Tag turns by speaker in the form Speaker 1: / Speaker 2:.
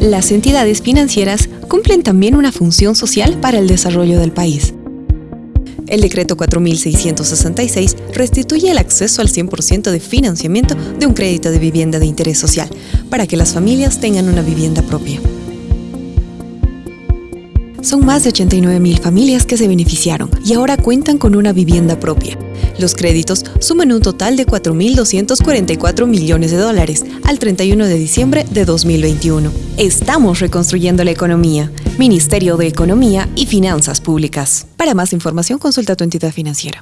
Speaker 1: Las entidades financieras cumplen también una función social para el desarrollo del país. El decreto 4666 restituye el acceso al 100% de financiamiento de un crédito de vivienda de interés social para que las familias tengan una vivienda propia. Son más de 89.000 familias que se beneficiaron y ahora cuentan con una vivienda propia. Los créditos suman un total de 4.244 millones de dólares al 31 de diciembre de 2021. Estamos reconstruyendo la economía. Ministerio de Economía y Finanzas Públicas. Para más información consulta tu entidad financiera.